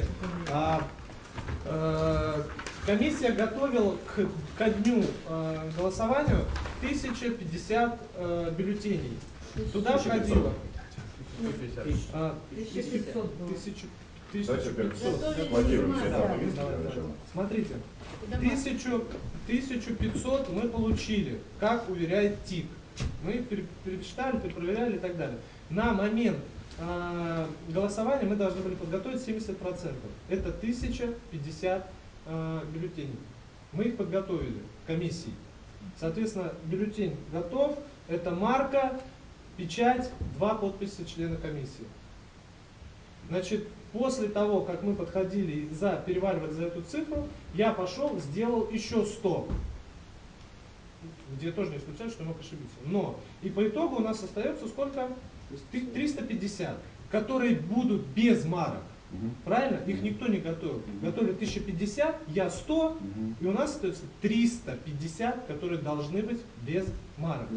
смотрите, а, э, комиссия готовила к, ко дню э, голосованию 1050 э, бюллетеней. Туда входило а, 1500 было. тысячу- Давайте 1500. опять планируем все Да, там. давай, давай. Смотрите, Куда 1000, 1500 мы получили, как уверяет ТИК. Мы пере- перечитали, перепроверяли и так далее. На момент голосования мы должны были подготовить 70%. Это 1050 а, бюллетеней. Мы их подготовили комиссией. Соответственно, бюллетень готов. Это марка, печать, два подписи члена комиссии. Значит, после того, как мы подходили за, переваливали за эту цифру, я пошел, сделал еще 100. Где тоже не исключаю, что мог ошибиться. Но и по итогу у нас остается сколько? Ты- 350, которые будут без марок. Мгм. Правильно? Их никто не готовил. Готовили 1050, я 100, Мгм. и у нас остается 350, которые должны быть без марок.